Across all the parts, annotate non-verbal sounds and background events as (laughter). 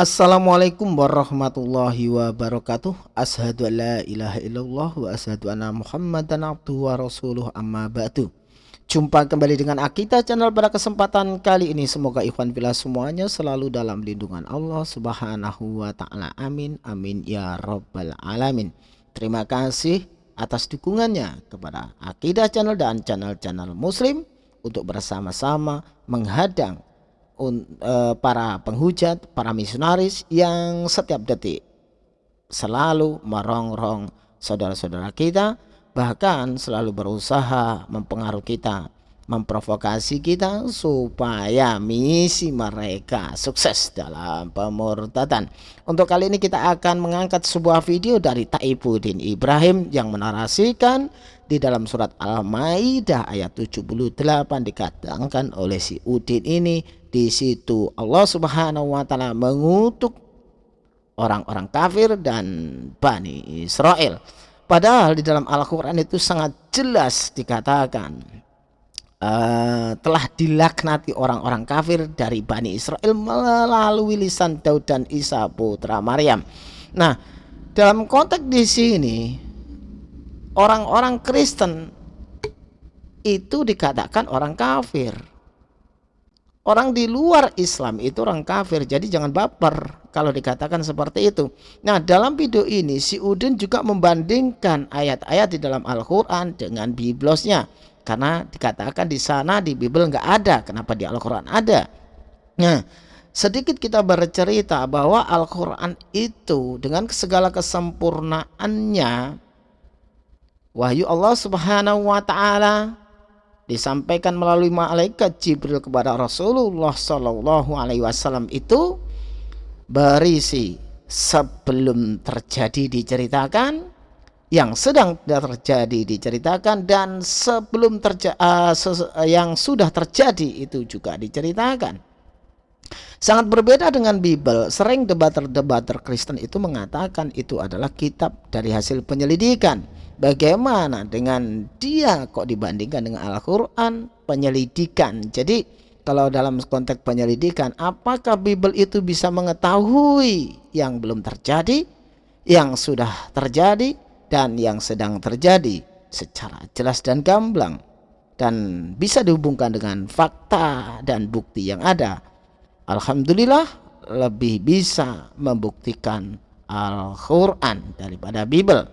Assalamualaikum warahmatullahi wabarakatuh. Ashadu an la ilaha illallah wa ashadu anna muhammadan abduhu wa rasuluh. Amma ba'du. Jumpa kembali dengan Akita channel pada kesempatan kali ini. Semoga ikhwan bila semuanya selalu dalam lindungan Allah subhanahu wa ta'ala. Amin amin ya rabbal alamin. Terima kasih atas dukungannya kepada Akidah channel dan channel-channel muslim Untuk bersama-sama menghadang uh, para penghujat, para misionaris yang setiap detik selalu merongrong saudara-saudara kita, bahkan selalu berusaha mempengaruhi kita, memprovokasi kita supaya misi mereka sukses dalam pemurtadan. Untuk kali ini kita akan mengangkat sebuah video dari Taibuddin Ibrahim yang menarasikan di dalam surat Al-Maidah ayat 78 dikatakan oleh si Udin ini di situ Allah Subhanahu wa taala mengutuk orang-orang kafir dan Bani Israel. Padahal di dalam Al-Qur'an itu sangat jelas dikatakan uh, telah dilaknati orang-orang kafir dari Bani Israel melalui lisan Daud dan Isa putra Maryam. Nah, dalam konteks di sini orang-orang Kristen itu dikatakan orang kafir Orang di luar Islam itu orang kafir, jadi jangan baper kalau dikatakan seperti itu. Nah, dalam video ini si Udin juga membandingkan ayat-ayat di dalam Al-Qur'an dengan biblosnya. Karena dikatakan di sana di Bible nggak ada, kenapa di Al-Qur'an ada? Nah, sedikit kita bercerita bahwa Al-Qur'an itu dengan segala kesempurnaannya wahyu Allah Subhanahu wa taala disampaikan melalui malaikat Jibril kepada Rasulullah Shallallahu Alaihi Wasallam itu berisi sebelum terjadi diceritakan, yang sedang terjadi diceritakan dan sebelum terja uh, yang sudah terjadi itu juga diceritakan. Sangat berbeda dengan Bible. Sering debater-debater Kristen itu mengatakan itu adalah kitab dari hasil penyelidikan Bagaimana dengan dia kok dibandingkan dengan Al-Quran penyelidikan. Jadi kalau dalam konteks penyelidikan apakah Bible itu bisa mengetahui yang belum terjadi, yang sudah terjadi, dan yang sedang terjadi secara jelas dan gamblang dan bisa dihubungkan dengan fakta dan bukti yang ada. Alhamdulillah lebih bisa membuktikan Al-Quran daripada Bible.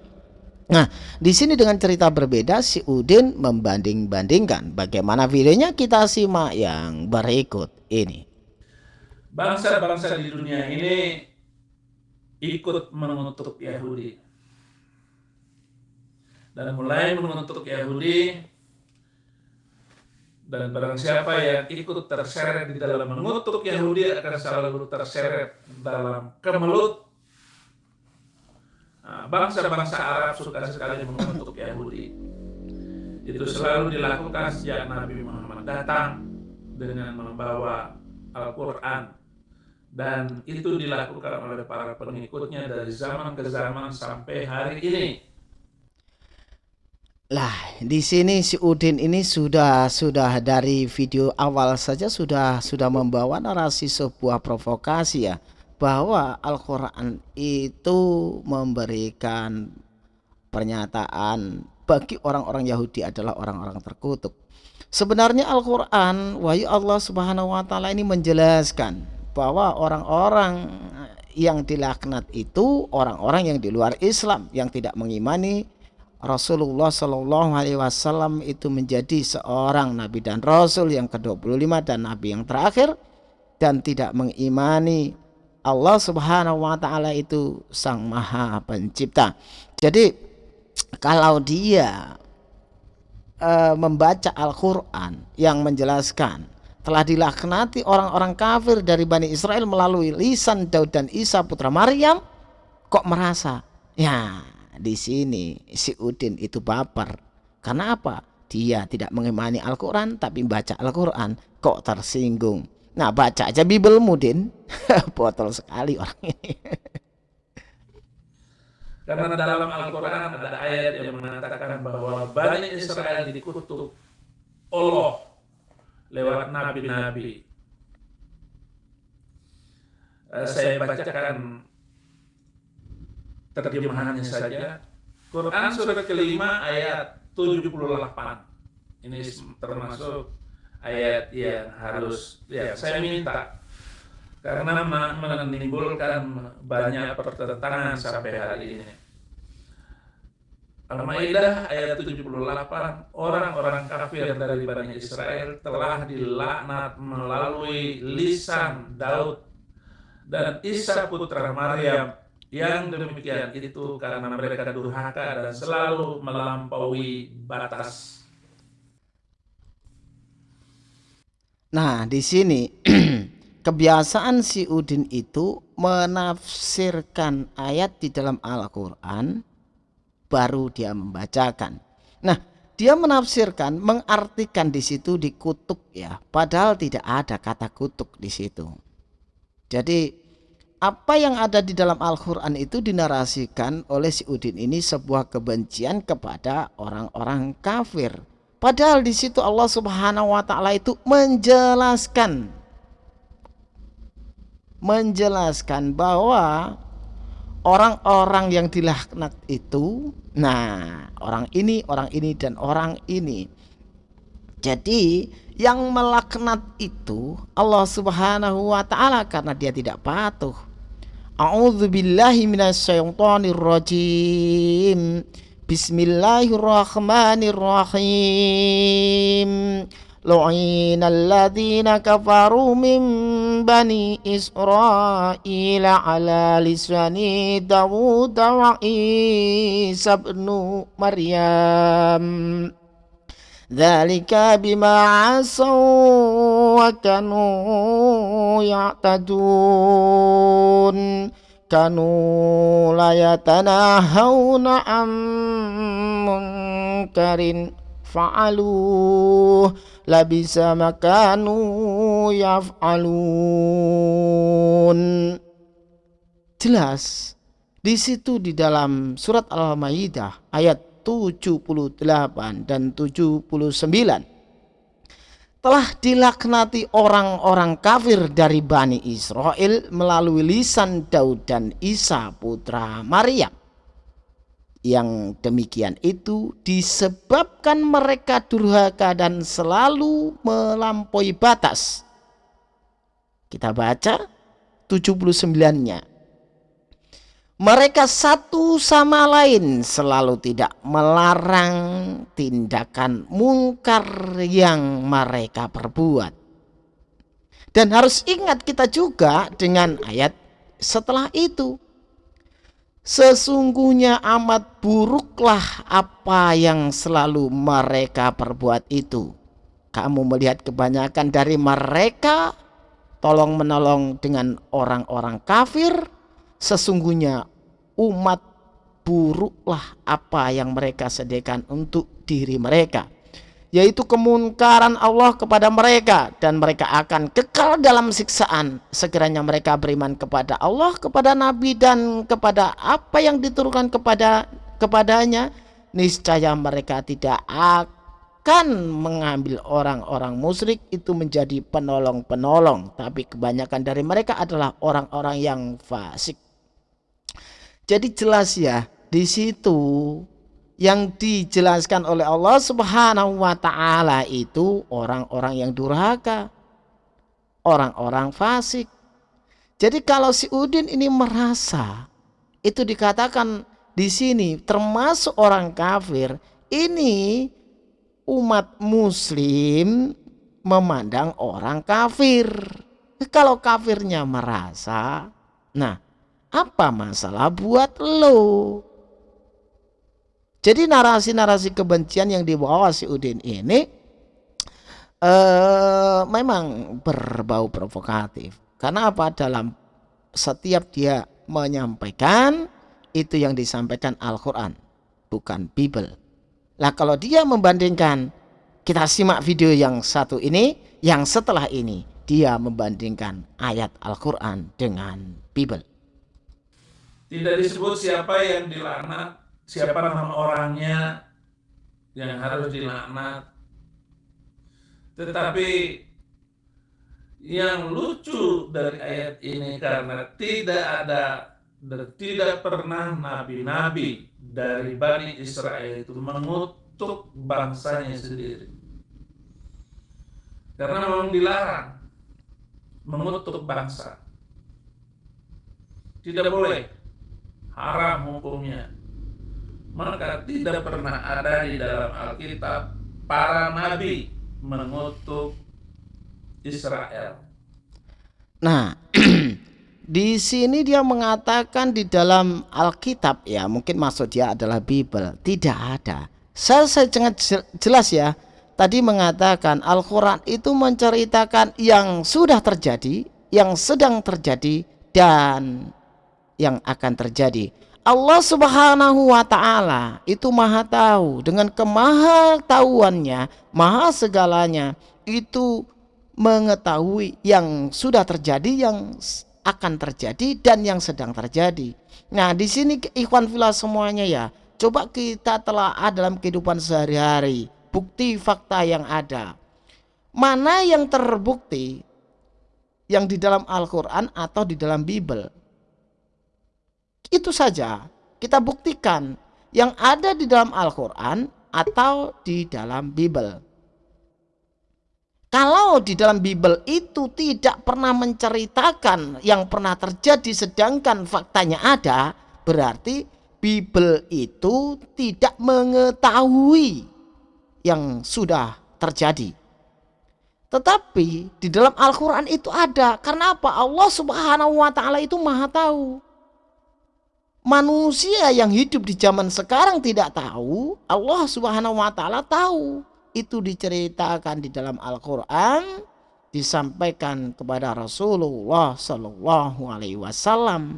Nah, di sini dengan cerita berbeda si Udin membanding-bandingkan. Bagaimana videonya kita simak yang berikut ini. Bangsa-bangsa di dunia ini ikut mengutuk Yahudi. Dan mulai mengutuk Yahudi dan barang siapa yang ikut terseret di dalam mengutuk Yahudi akan selalu terseret dalam kemelut Nah, bangsa-bangsa Arab suka sekali mengutuk Yahudi. Itu selalu dilakukan sejak Nabi Muhammad datang dengan membawa Al-Quran. Dan itu dilakukan oleh para pengikutnya dari zaman ke zaman sampai hari ini. Lah, di sini si Udin ini sudah sudah dari video awal saja sudah sudah membawa narasi sebuah provokasi ya bahwa Al-Quran itu memberikan pernyataan bagi orang-orang Yahudi adalah orang-orang terkutuk. Sebenarnya Al-Quran, wahyu Allah Subhanahu wa Ta'ala ini menjelaskan bahwa orang-orang yang dilaknat itu orang-orang yang di luar Islam yang tidak mengimani Rasulullah Shallallahu Alaihi Wasallam itu menjadi seorang nabi dan rasul yang ke-25 dan nabi yang terakhir dan tidak mengimani Allah Subhanahu wa taala itu Sang Maha Pencipta. Jadi kalau dia e, membaca Al-Qur'an yang menjelaskan telah dilaknati orang-orang kafir dari Bani Israel melalui lisan Daud dan Isa putra Maryam kok merasa ya di sini si Udin itu baper. Karena apa? Dia tidak mengimani Al-Quran tapi baca Al-Quran. Kok tersinggung? Nah baca aja Bible Mudin. (laughs) Botol sekali orang ini. Karena dalam Al-Quran ada ayat yang mengatakan bahwa Bani Israel dikutuk Allah lewat nabi-nabi. uh, saya bacakan terjemahannya saja. Quran surat kelima ayat 78. Ini termasuk ayat yang harus ya saya minta karena menimbulkan banyak pertentangan sampai hari ini. Al-Maidah ayat 78 orang-orang kafir dari Bani Israel telah dilaknat melalui lisan Daud dan Isa putra Maryam yang demikian itu karena mereka durhaka dan selalu melampaui batas. Nah, di sini (clears throat) kebiasaan si Udin itu menafsirkan ayat di dalam Al-Qur'an baru dia membacakan. Nah, dia menafsirkan, mengartikan di situ dikutuk ya, padahal tidak ada kata kutuk di situ. Jadi apa yang ada di dalam Al-Quran itu dinarasikan oleh si Udin ini sebuah kebencian kepada orang-orang kafir. Padahal di situ Allah Subhanahu wa taala itu menjelaskan. Menjelaskan bahwa orang-orang yang dilaknat itu nah orang ini orang ini dan orang ini. Jadi yang melaknat itu Allah Subhanahu wa taala karena dia tidak patuh أعوذ بالله من الشيطان الرجيم. بسم الله الرحمن الرحيم. لعين الذين كفروا من بني إسرائيل على لسان داود وعيسى بن مريم. Dhalika bima asaw wa kanu ya'tadun. Kanu layatana yatanahawna ammun karin fa'alu. Labisa makanu yaf'alun. Jelas di situ di dalam surat al-maidah ayat 78 dan 79 telah dilaknati orang-orang kafir dari Bani Israel melalui lisan Daud dan Isa putra Maryam. Yang demikian itu disebabkan mereka durhaka dan selalu melampaui batas. Kita baca 79-nya mereka satu sama lain selalu tidak melarang tindakan mungkar yang mereka perbuat. Dan harus ingat kita juga dengan ayat setelah itu. Sesungguhnya amat buruklah apa yang selalu mereka perbuat itu. Kamu melihat kebanyakan dari mereka tolong menolong dengan orang-orang kafir sesungguhnya umat buruklah apa yang mereka sediakan untuk diri mereka yaitu kemungkaran Allah kepada mereka dan mereka akan kekal dalam siksaan. Sekiranya mereka beriman kepada Allah kepada nabi dan kepada apa yang diturunkan kepada kepadanya niscaya mereka tidak akan mengambil orang-orang musyrik itu menjadi penolong-penolong. Tapi kebanyakan dari mereka adalah orang-orang yang fasik jadi jelas ya di situ yang dijelaskan oleh Allah Subhanahu wa taala itu orang-orang yang durhaka, orang-orang fasik. Jadi kalau si Udin ini merasa itu dikatakan di sini termasuk orang kafir, ini umat muslim memandang orang kafir. Kalau kafirnya merasa, nah apa masalah buat lo? Jadi narasi-narasi kebencian yang dibawa si Udin ini eh, memang berbau provokatif. Karena apa? Dalam setiap dia menyampaikan itu yang disampaikan Al-Quran, bukan Bible. Lah kalau dia membandingkan, kita simak video yang satu ini, yang setelah ini, dia membandingkan ayat Al-Quran dengan Bible. Tidak disebut siapa yang dilaknat, siapa nama orangnya yang harus dilaknat. Tetapi yang lucu dari ayat ini karena tidak ada dan tidak pernah nabi-nabi dari Bani Israel itu mengutuk bangsanya sendiri. Karena memang dilarang mengutuk bangsa. Tidak boleh. Haram hukumnya. Maka tidak pernah ada di dalam Alkitab para nabi mengutuk Israel. Nah, (clears throat) di sini dia mengatakan di dalam Alkitab ya, mungkin maksud dia adalah Bible. Tidak ada. Saya, sangat jelas ya. Tadi mengatakan Al-Quran itu menceritakan yang sudah terjadi, yang sedang terjadi, dan yang akan terjadi. Allah Subhanahu wa taala itu Maha tahu dengan kemahatauannya, Maha segalanya itu mengetahui yang sudah terjadi, yang akan terjadi dan yang sedang terjadi. Nah, di sini ikhwan filah semuanya ya. Coba kita telah ada dalam kehidupan sehari-hari, bukti fakta yang ada. Mana yang terbukti yang di dalam Al-Qur'an atau di dalam Bible? Itu saja kita buktikan yang ada di dalam Al-Qur'an atau di dalam Bible. Kalau di dalam Bible itu tidak pernah menceritakan yang pernah terjadi sedangkan faktanya ada, berarti Bible itu tidak mengetahui yang sudah terjadi. Tetapi di dalam Al-Quran itu ada. Karena apa? Allah subhanahu wa ta'ala itu maha tahu. Manusia yang hidup di zaman sekarang tidak tahu. Allah subhanahu wa ta'ala tahu. Itu diceritakan di dalam Al-Quran disampaikan kepada Rasulullah Shallallahu Alaihi Wasallam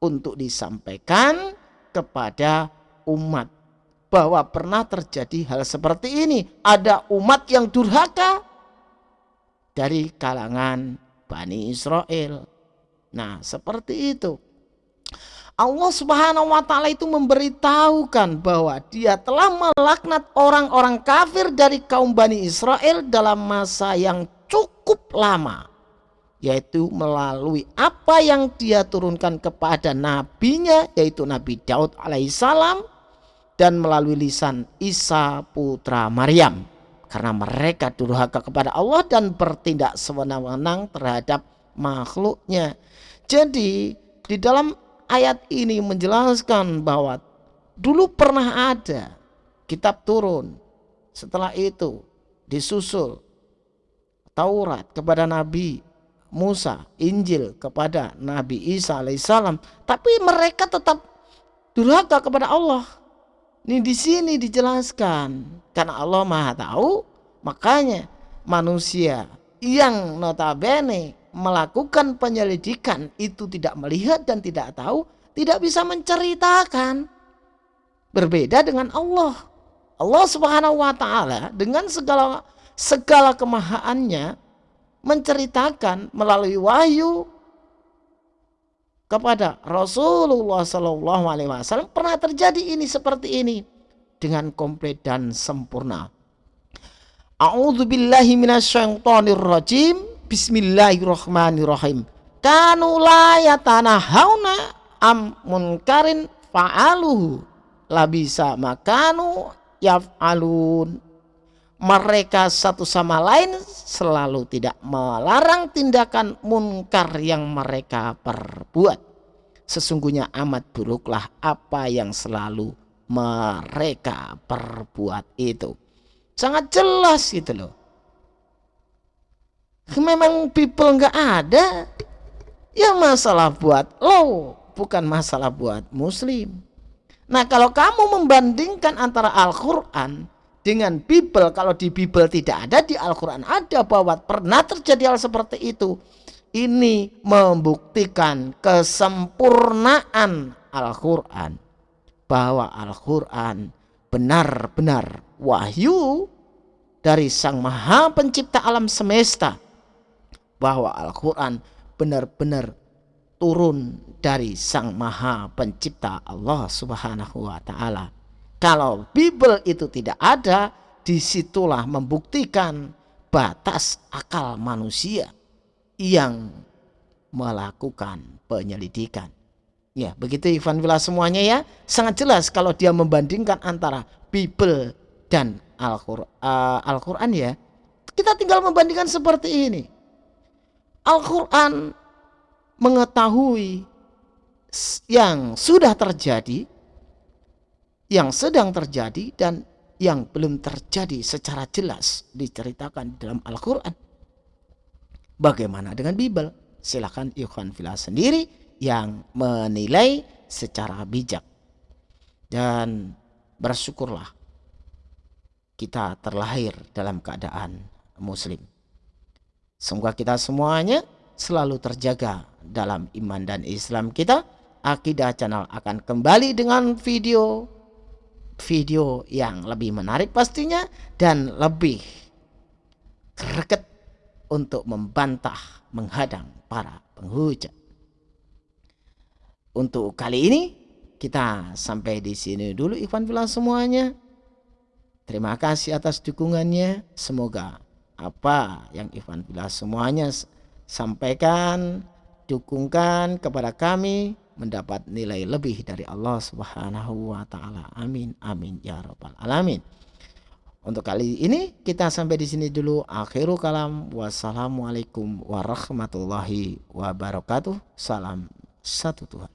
untuk disampaikan kepada umat bahwa pernah terjadi hal seperti ini. Ada umat yang durhaka dari kalangan Bani Israel. Nah seperti itu Allah Subhanahu wa taala itu memberitahukan bahwa dia telah melaknat orang-orang kafir dari kaum Bani Israel dalam masa yang cukup lama yaitu melalui apa yang dia turunkan kepada nabinya yaitu Nabi Daud alaihissalam dan melalui lisan Isa putra Maryam karena mereka durhaka kepada Allah dan bertindak sewenang-wenang terhadap makhluknya. Jadi di dalam ayat ini menjelaskan bahwa dulu pernah ada kitab turun. Setelah itu disusul Taurat kepada Nabi Musa, Injil kepada Nabi Isa alaihissalam. Tapi mereka tetap durhaka kepada Allah. Ini di sini dijelaskan karena Allah Maha tahu, makanya manusia yang notabene melakukan penyelidikan itu tidak melihat dan tidak tahu, tidak bisa menceritakan. Berbeda dengan Allah. Allah Subhanahu wa taala dengan segala segala kemahaannya menceritakan melalui wahyu kepada Rasulullah Shallallahu pernah terjadi ini seperti ini dengan komplit dan sempurna. A'udzubillahi minasyaitonirrajim. Bismillahirrahmanirrahim. Kanu la yatanahawna am munkarin fa'aluhu. Labisa makanu yaf'alun. Mereka satu sama lain selalu tidak melarang tindakan munkar yang mereka perbuat. Sesungguhnya amat buruklah apa yang selalu mereka perbuat itu. Sangat jelas gitu loh memang people nggak ada. Ya masalah buat lo bukan masalah buat muslim. Nah kalau kamu membandingkan antara Al-Quran dengan Bible kalau di Bible tidak ada di Al-Quran ada bahwa pernah terjadi hal seperti itu. Ini membuktikan kesempurnaan Al-Quran bahwa Al-Quran benar-benar wahyu dari Sang Maha Pencipta alam semesta bahwa Al-Quran benar-benar turun dari Sang Maha Pencipta Allah Subhanahu wa Ta'ala. Kalau Bible itu tidak ada, di situlah membuktikan batas akal manusia yang melakukan penyelidikan. Ya, begitu Ivan Villa semuanya ya. Sangat jelas kalau dia membandingkan antara Bible dan Al-Qur'an uh, Al ya. Kita tinggal membandingkan seperti ini. Al-Qur'an mengetahui yang sudah terjadi, yang sedang terjadi dan yang belum terjadi secara jelas diceritakan dalam Al-Qur'an. Bagaimana dengan Bible? Silakan Ivan Villa sendiri yang menilai secara bijak. Dan bersyukurlah kita terlahir dalam keadaan muslim. Semoga kita semuanya selalu terjaga dalam iman dan Islam kita. Akidah Channel akan kembali dengan video video yang lebih menarik pastinya dan lebih greget untuk membantah menghadang para penghujat. Untuk kali ini kita sampai di sini dulu Ikhwan Villa semuanya. Terima kasih atas dukungannya. Semoga apa yang Ikhwan Villa semuanya sampaikan, dukungkan kepada kami mendapat nilai lebih dari Allah Subhanahu wa taala. Amin amin ya rabbal alamin. Untuk kali ini kita sampai di sini dulu. Akhirul kalam. Wassalamualaikum warahmatullahi wabarakatuh. Salam satu Tuhan.